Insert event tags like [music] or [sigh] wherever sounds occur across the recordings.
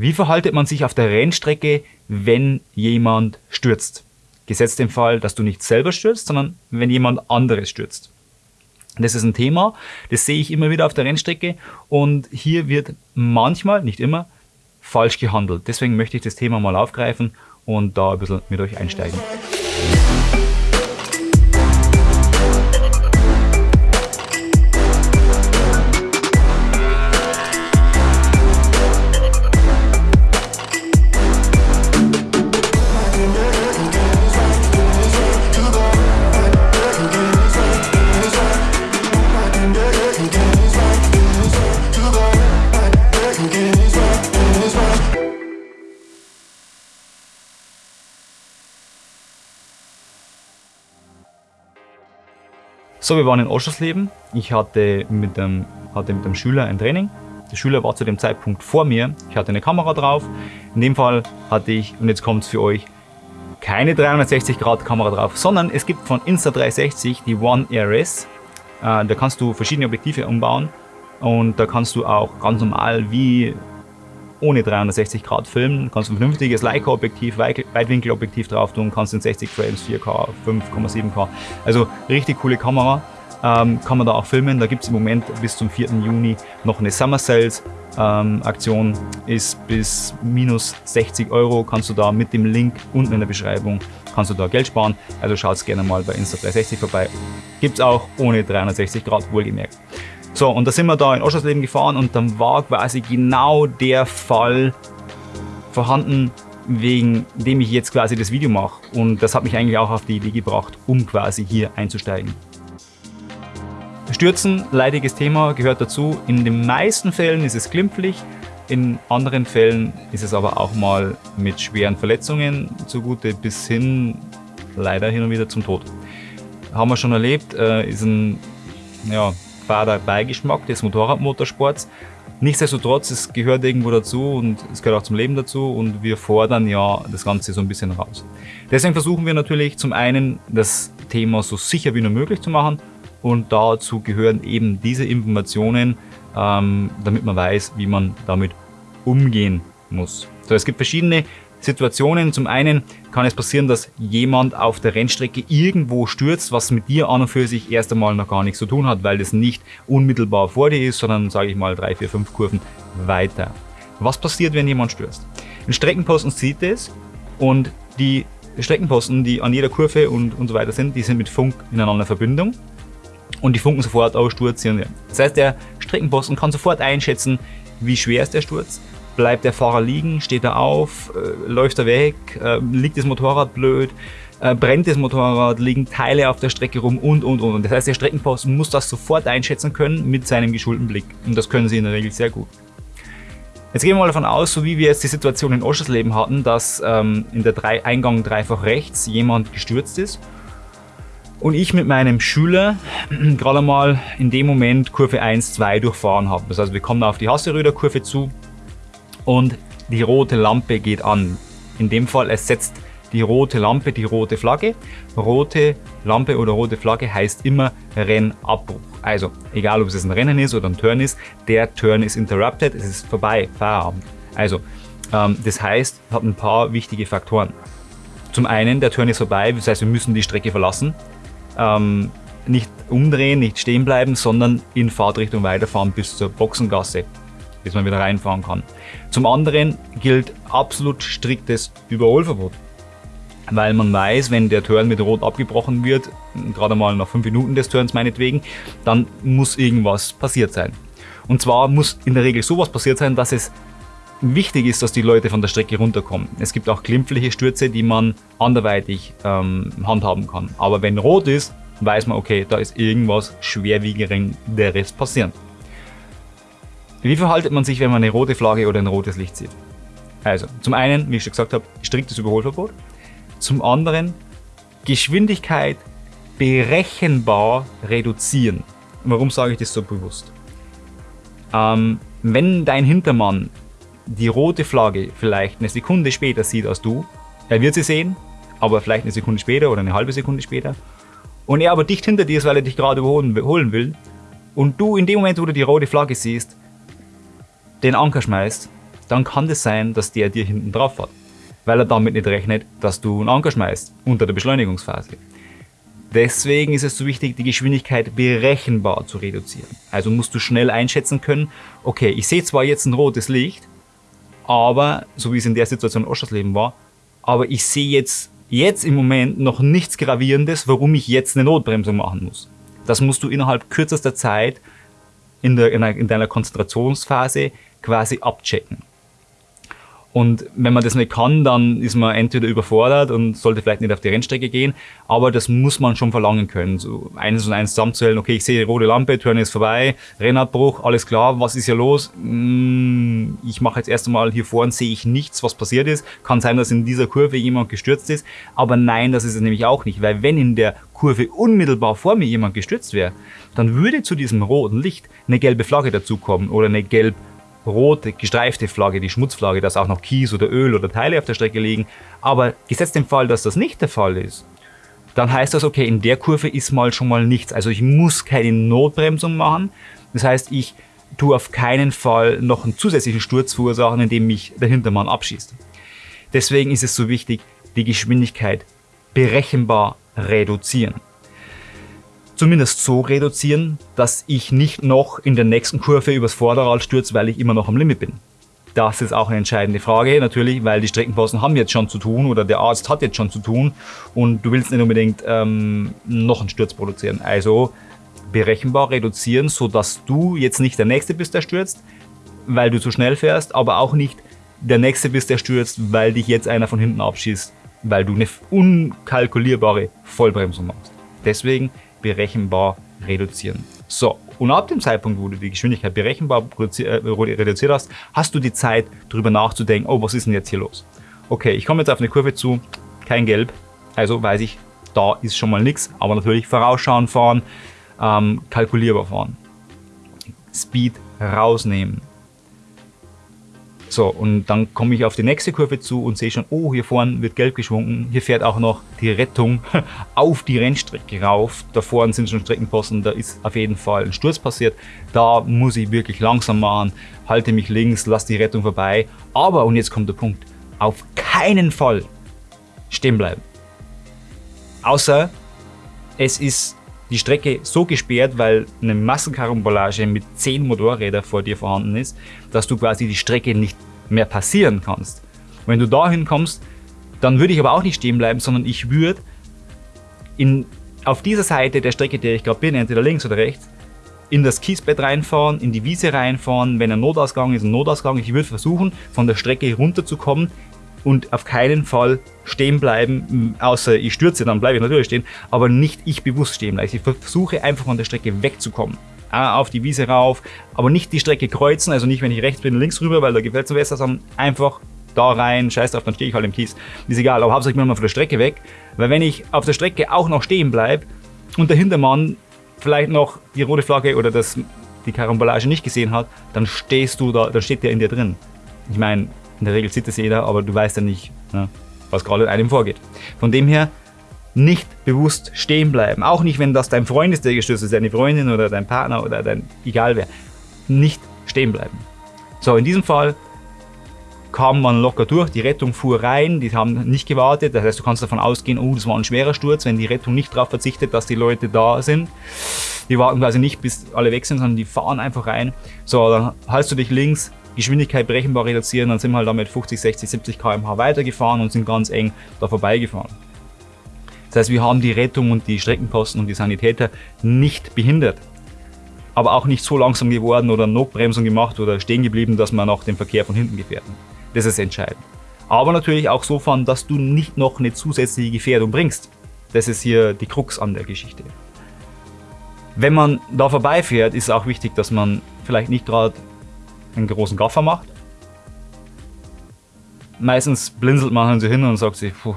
Wie verhaltet man sich auf der Rennstrecke, wenn jemand stürzt? Gesetzt den Fall, dass du nicht selber stürzt, sondern wenn jemand anderes stürzt. Das ist ein Thema, das sehe ich immer wieder auf der Rennstrecke und hier wird manchmal, nicht immer, falsch gehandelt. Deswegen möchte ich das Thema mal aufgreifen und da ein bisschen mit euch einsteigen. So, wir waren in Oschersleben. Ich hatte mit, dem, hatte mit dem Schüler ein Training. Der Schüler war zu dem Zeitpunkt vor mir. Ich hatte eine Kamera drauf. In dem Fall hatte ich, und jetzt kommt es für euch, keine 360 Grad Kamera drauf, sondern es gibt von Insta360 die One RS. Äh, da kannst du verschiedene Objektive umbauen und da kannst du auch ganz normal wie ohne 360 Grad filmen. Kannst ein vernünftiges Leica-Objektiv, Weitwinkelobjektiv drauf tun, kannst in 60 Frames, 4K, 5,7K. Also richtig coole Kamera. Ähm, kann man da auch filmen. Da gibt es im Moment bis zum 4. Juni noch eine Summer Sales ähm, Aktion. Ist bis minus 60 Euro. Kannst du da mit dem Link unten in der Beschreibung kannst du da Geld sparen. Also schaut gerne mal bei Insta360 vorbei. Gibt es auch ohne 360 Grad wohlgemerkt. So, und da sind wir da in Oschersleben gefahren und dann war quasi genau der Fall vorhanden, wegen dem ich jetzt quasi das Video mache. Und das hat mich eigentlich auch auf die Idee gebracht, um quasi hier einzusteigen. Stürzen, leidiges Thema, gehört dazu. In den meisten Fällen ist es glimpflich, in anderen Fällen ist es aber auch mal mit schweren Verletzungen zugute bis hin leider hin und wieder zum Tod. Haben wir schon erlebt, äh, ist ein ja, fader Beigeschmack des Motorradmotorsports. Nichtsdestotrotz, es gehört irgendwo dazu und es gehört auch zum Leben dazu und wir fordern ja das Ganze so ein bisschen raus. Deswegen versuchen wir natürlich zum einen das Thema so sicher wie nur möglich zu machen und dazu gehören eben diese Informationen, ähm, damit man weiß, wie man damit umgehen muss. So, es gibt verschiedene Situationen. Zum einen kann es passieren, dass jemand auf der Rennstrecke irgendwo stürzt, was mit dir an und für sich erst einmal noch gar nichts zu tun hat, weil das nicht unmittelbar vor dir ist, sondern sage ich mal drei, vier, fünf Kurven weiter. Was passiert, wenn jemand stürzt? Ein Streckenposten sieht es und die Streckenposten, die an jeder Kurve und, und so weiter sind, die sind mit Funk ineinander Verbindung und die funken sofort aus Sturz. Das heißt, der Streckenposten kann sofort einschätzen, wie schwer ist der Sturz, Bleibt der Fahrer liegen, steht er auf, äh, läuft er weg, äh, liegt das Motorrad blöd, äh, brennt das Motorrad, liegen Teile auf der Strecke rum und und und. Das heißt, der Streckenposten muss das sofort einschätzen können mit seinem geschulten Blick. Und das können sie in der Regel sehr gut. Jetzt gehen wir mal davon aus, so wie wir jetzt die Situation in Oschersleben hatten, dass ähm, in der drei Eingang dreifach rechts jemand gestürzt ist und ich mit meinem Schüler [clears throat] gerade mal in dem Moment Kurve 1, 2 durchfahren habe. Das heißt, wir kommen auf die Hasseröder Kurve zu, und die rote Lampe geht an. In dem Fall ersetzt die rote Lampe die rote Flagge. Rote Lampe oder rote Flagge heißt immer Rennabbruch. Also egal ob es ein Rennen ist oder ein Turn ist, der Turn ist interrupted, es ist vorbei, Feierabend. Also ähm, das heißt, hat ein paar wichtige Faktoren. Zum einen, der Turn ist vorbei, das heißt wir müssen die Strecke verlassen. Ähm, nicht umdrehen, nicht stehen bleiben, sondern in Fahrtrichtung weiterfahren bis zur Boxengasse bis man wieder reinfahren kann. Zum anderen gilt absolut striktes Überholverbot. Weil man weiß, wenn der Turn mit Rot abgebrochen wird, gerade mal nach 5 Minuten des Turns meinetwegen, dann muss irgendwas passiert sein. Und zwar muss in der Regel sowas passiert sein, dass es wichtig ist, dass die Leute von der Strecke runterkommen. Es gibt auch glimpfliche Stürze, die man anderweitig ähm, handhaben kann. Aber wenn rot ist, weiß man, okay, da ist irgendwas schwerwiegenderes passieren. Wie verhaltet man sich, wenn man eine rote Flagge oder ein rotes Licht sieht? Also, zum einen, wie ich schon gesagt habe, striktes Überholverbot. Zum anderen, Geschwindigkeit berechenbar reduzieren. Warum sage ich das so bewusst? Ähm, wenn dein Hintermann die rote Flagge vielleicht eine Sekunde später sieht als du, er wird sie sehen, aber vielleicht eine Sekunde später oder eine halbe Sekunde später, und er aber dicht hinter dir ist, weil er dich gerade überholen will, und du in dem Moment, wo du die rote Flagge siehst, den Anker schmeißt, dann kann das sein, dass der dir hinten drauf fährt, weil er damit nicht rechnet, dass du einen Anker schmeißt unter der Beschleunigungsphase. Deswegen ist es so wichtig, die Geschwindigkeit berechenbar zu reduzieren. Also musst du schnell einschätzen können, okay, ich sehe zwar jetzt ein rotes Licht, aber, so wie es in der Situation in Oschersleben war, aber ich sehe jetzt, jetzt im Moment noch nichts Gravierendes, warum ich jetzt eine Notbremsung machen muss. Das musst du innerhalb kürzester Zeit in, der, in deiner Konzentrationsphase quasi abchecken. Und wenn man das nicht kann, dann ist man entweder überfordert und sollte vielleicht nicht auf die Rennstrecke gehen, aber das muss man schon verlangen können. So eines und eins zusammenzählen, okay, ich sehe rote Lampe, Turn ist vorbei, Rennabbruch, alles klar, was ist hier los? Hm, ich mache jetzt erst einmal hier vorne, sehe ich nichts, was passiert ist. Kann sein, dass in dieser Kurve jemand gestürzt ist, aber nein, das ist es nämlich auch nicht, weil wenn in der Kurve unmittelbar vor mir jemand gestürzt wäre, dann würde zu diesem roten Licht eine gelbe Flagge dazukommen oder eine gelb rote gestreifte Flagge, die Schmutzflagge, dass auch noch Kies oder Öl oder Teile auf der Strecke liegen. Aber gesetzt dem Fall, dass das nicht der Fall ist, dann heißt das, okay, in der Kurve ist mal schon mal nichts. Also ich muss keine Notbremsung machen. Das heißt, ich tue auf keinen Fall noch einen zusätzlichen Sturz verursachen, indem mich der Hintermann abschießt. Deswegen ist es so wichtig, die Geschwindigkeit berechenbar reduzieren zumindest so reduzieren, dass ich nicht noch in der nächsten Kurve übers Vorderrad stürze, weil ich immer noch am Limit bin. Das ist auch eine entscheidende Frage, natürlich, weil die Streckenposten haben jetzt schon zu tun oder der Arzt hat jetzt schon zu tun und du willst nicht unbedingt ähm, noch einen Sturz produzieren. Also berechenbar reduzieren, sodass du jetzt nicht der Nächste bist, der stürzt, weil du zu schnell fährst, aber auch nicht der Nächste bist, der stürzt, weil dich jetzt einer von hinten abschießt, weil du eine unkalkulierbare Vollbremsung machst. Deswegen berechenbar reduzieren. So, und ab dem Zeitpunkt, wo du die Geschwindigkeit berechenbar äh, reduziert hast, hast du die Zeit, darüber nachzudenken, oh, was ist denn jetzt hier los? Okay, ich komme jetzt auf eine Kurve zu, kein Gelb, also weiß ich, da ist schon mal nichts, aber natürlich vorausschauen fahren, ähm, kalkulierbar fahren. Speed rausnehmen. So, und dann komme ich auf die nächste Kurve zu und sehe schon, oh, hier vorne wird gelb geschwungen. Hier fährt auch noch die Rettung [laughs] auf die Rennstrecke rauf. Da vorne sind schon Streckenposten, da ist auf jeden Fall ein Sturz passiert. Da muss ich wirklich langsam machen, halte mich links, lasse die Rettung vorbei. Aber, und jetzt kommt der Punkt, auf keinen Fall stehen bleiben. Außer es ist die Strecke so gesperrt, weil eine Massenkarambolage mit 10 Motorrädern vor dir vorhanden ist, dass du quasi die Strecke nicht mehr passieren kannst. wenn du dahin kommst, dann würde ich aber auch nicht stehen bleiben, sondern ich würde in, auf dieser Seite der Strecke, der ich gerade bin, entweder links oder rechts, in das Kiesbett reinfahren, in die Wiese reinfahren, wenn ein Notausgang ist, ein Notausgang. Ich würde versuchen, von der Strecke runterzukommen, und auf keinen Fall stehen bleiben, außer ich stürze, dann bleibe ich natürlich stehen, aber nicht ich bewusst stehen bleiben. Ich versuche einfach von der Strecke wegzukommen. Auf die Wiese rauf, aber nicht die Strecke kreuzen, also nicht wenn ich rechts bin, links rüber, weil da gefällt es mir besser, sondern einfach da rein, scheiß drauf, dann stehe ich halt im Kies. Ist egal, aber hauptsächlich mal von der Strecke weg, weil wenn ich auf der Strecke auch noch stehen bleibe und der Hintermann vielleicht noch die rote Flagge oder das, die Karambolage nicht gesehen hat, dann stehst du da, dann steht der in dir drin. Ich meine, in der Regel sieht es jeder, aber du weißt ja nicht, ne, was gerade in einem vorgeht. Von dem her nicht bewusst stehen bleiben. Auch nicht, wenn das dein Freund ist, der gestürzt ist, deine Freundin oder dein Partner oder dein, egal wer. Nicht stehen bleiben. So, in diesem Fall kam man locker durch, die Rettung fuhr rein, die haben nicht gewartet, das heißt, du kannst davon ausgehen, oh, das war ein schwerer Sturz, wenn die Rettung nicht darauf verzichtet, dass die Leute da sind. Die warten quasi nicht, bis alle weg sind, sondern die fahren einfach rein. So, dann haltst du dich links, Geschwindigkeit berechenbar reduzieren, dann sind wir halt damit 50, 60, 70 km/h weitergefahren und sind ganz eng da vorbeigefahren. Das heißt, wir haben die Rettung und die Streckenposten und die Sanitäter nicht behindert, aber auch nicht so langsam geworden oder Notbremsung gemacht oder stehen geblieben, dass wir noch den Verkehr von hinten gefährden. Das ist entscheidend. Aber natürlich auch so fahren, dass du nicht noch eine zusätzliche Gefährdung bringst. Das ist hier die Krux an der Geschichte. Wenn man da vorbeifährt, ist auch wichtig, dass man vielleicht nicht gerade einen großen Gaffer macht. Meistens blinzelt man so hin und sagt sich, puh.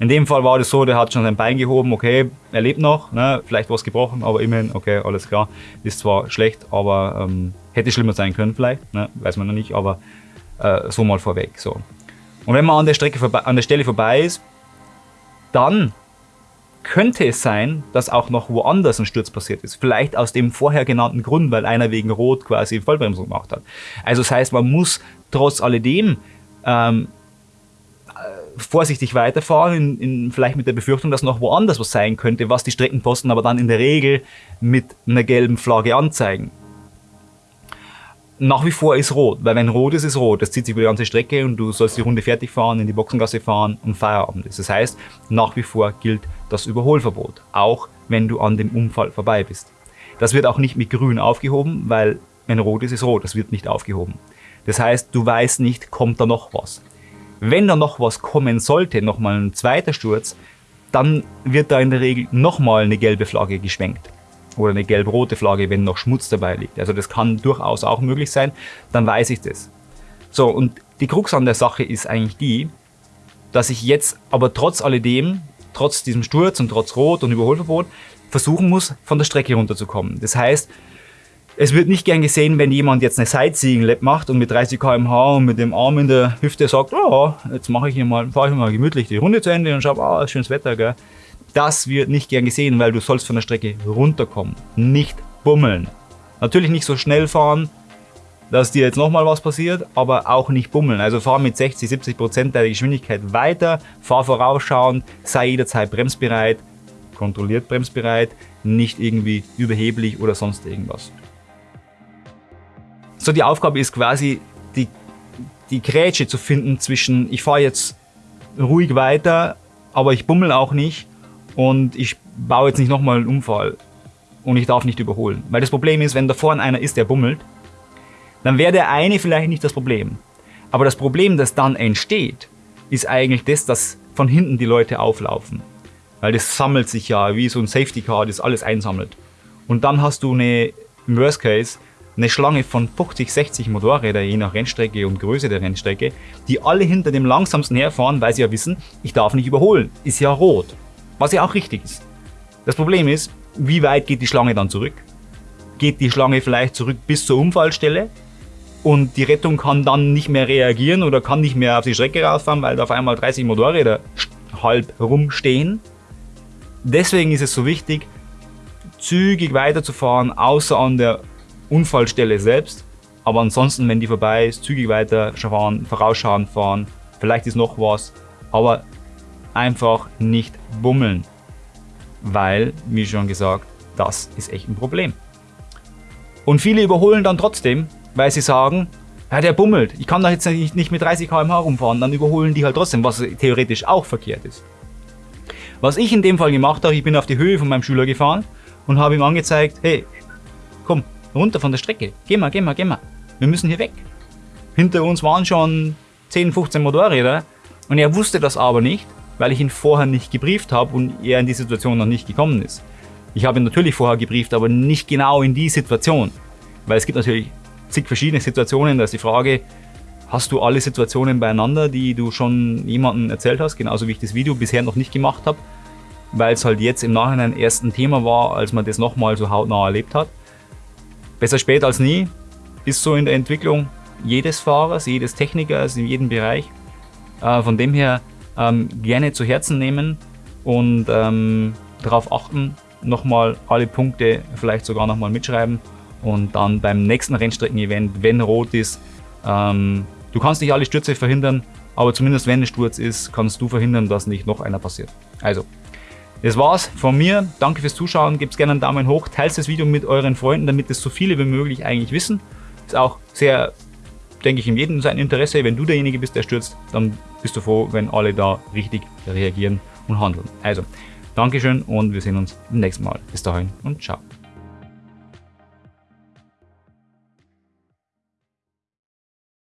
In dem Fall war das so, der hat schon sein Bein gehoben, okay, er lebt noch, ne, vielleicht was gebrochen, aber immerhin, okay, alles klar. Ist zwar schlecht, aber ähm, hätte schlimmer sein können vielleicht, ne, weiß man noch nicht, aber äh, so mal vorweg. So. Und wenn man an der, Strecke an der Stelle vorbei ist, dann könnte es sein, dass auch noch woanders ein Sturz passiert ist. Vielleicht aus dem vorher genannten Grund, weil einer wegen Rot quasi Vollbremsung gemacht hat. Also das heißt, man muss trotz alledem ähm, äh, vorsichtig weiterfahren, in, in, vielleicht mit der Befürchtung, dass noch woanders was sein könnte, was die Streckenposten aber dann in der Regel mit einer gelben Flagge anzeigen nach wie vor ist rot, weil wenn rot ist, ist rot. Das zieht sich über die ganze Strecke und du sollst die Runde fertig fahren, in die Boxengasse fahren und Feierabend ist. Das heißt, nach wie vor gilt das Überholverbot, auch wenn du an dem Unfall vorbei bist. Das wird auch nicht mit grün aufgehoben, weil wenn rot ist, ist rot. Das wird nicht aufgehoben. Das heißt, du weißt nicht, kommt da noch was. Wenn da noch was kommen sollte, nochmal ein zweiter Sturz, dann wird da in der Regel nochmal eine gelbe Flagge geschwenkt oder eine gelb-rote Flagge, wenn noch Schmutz dabei liegt. Also das kann durchaus auch möglich sein, dann weiß ich das. So, und die Krux an der Sache ist eigentlich die, dass ich jetzt aber trotz alledem, trotz diesem Sturz und trotz Rot und Überholverbot, versuchen muss, von der Strecke runterzukommen. Das heißt, es wird nicht gern gesehen, wenn jemand jetzt eine Sightseeing-Lab macht und mit 30 km/h und mit dem Arm in der Hüfte sagt, oh, jetzt mache ich hier mal, fahre ich mal gemütlich die Runde zu Ende und schaue, ah, oh, schönes Wetter, gell. Das wird nicht gern gesehen, weil du sollst von der Strecke runterkommen, nicht bummeln. Natürlich nicht so schnell fahren, dass dir jetzt nochmal was passiert, aber auch nicht bummeln. Also fahr mit 60, 70 Prozent der Geschwindigkeit weiter, fahr vorausschauend, sei jederzeit bremsbereit, kontrolliert bremsbereit, nicht irgendwie überheblich oder sonst irgendwas. So, die Aufgabe ist quasi, die, die Grätsche zu finden zwischen, ich fahre jetzt ruhig weiter, aber ich bummel auch nicht und ich baue jetzt nicht nochmal einen Unfall und ich darf nicht überholen. Weil das Problem ist, wenn da vorne einer ist, der bummelt, dann wäre der eine vielleicht nicht das Problem. Aber das Problem, das dann entsteht, ist eigentlich das, dass von hinten die Leute auflaufen. Weil das sammelt sich ja wie so ein Safety Car, das alles einsammelt. Und dann hast du eine, im Worst Case, eine Schlange von 50, 60 Motorrädern, je nach Rennstrecke und Größe der Rennstrecke, die alle hinter dem langsamsten herfahren, weil sie ja wissen, ich darf nicht überholen, ist ja rot. Was ja auch richtig ist. Das Problem ist, wie weit geht die Schlange dann zurück? Geht die Schlange vielleicht zurück bis zur Unfallstelle und die Rettung kann dann nicht mehr reagieren oder kann nicht mehr auf die Strecke rausfahren, weil da auf einmal 30 Motorräder halb rumstehen. Deswegen ist es so wichtig, zügig weiterzufahren, außer an der Unfallstelle selbst. Aber ansonsten, wenn die vorbei ist, zügig weiter fahren, vorausschauen fahren. Vielleicht ist noch was, aber einfach nicht bummeln. Weil, wie schon gesagt, das ist echt ein Problem. Und viele überholen dann trotzdem, weil sie sagen, ja, der bummelt, ich kann da jetzt nicht mit 30 km/h rumfahren, dann überholen die halt trotzdem, was theoretisch auch verkehrt ist. Was ich in dem Fall gemacht habe, ich bin auf die Höhe von meinem Schüler gefahren und habe ihm angezeigt, hey, komm, runter von der Strecke, geh mal, geh mal, geh mal, wir müssen hier weg. Hinter uns waren schon 10, 15 Motorräder und er wusste das aber nicht weil ich ihn vorher nicht gebrieft habe und er in die Situation noch nicht gekommen ist. Ich habe ihn natürlich vorher gebrieft, aber nicht genau in die Situation. Weil es gibt natürlich zig verschiedene Situationen, da ist die Frage, hast du alle Situationen beieinander, die du schon jemandem erzählt hast, genauso wie ich das Video bisher noch nicht gemacht habe, weil es halt jetzt im Nachhinein erst ein Thema war, als man das nochmal so hautnah erlebt hat. Besser spät als nie ist so in der Entwicklung jedes Fahrers, jedes Technikers in jedem Bereich. Äh, von dem her ähm, gerne zu Herzen nehmen und ähm, darauf achten, nochmal alle Punkte vielleicht sogar nochmal mitschreiben und dann beim nächsten Rennstrecken-Event, wenn rot ist, ähm, du kannst nicht alle Stürze verhindern, aber zumindest wenn ein Sturz ist, kannst du verhindern, dass nicht noch einer passiert. Also, das war's von mir. Danke fürs Zuschauen. Gebt gerne einen Daumen hoch, teilt das Video mit euren Freunden, damit es so viele wie möglich eigentlich wissen. Ist auch sehr denke ich, in jedem sein Interesse. Wenn du derjenige bist, der stürzt, dann bist du froh, wenn alle da richtig reagieren und handeln. Also, Dankeschön und wir sehen uns beim nächsten Mal. Bis dahin und ciao.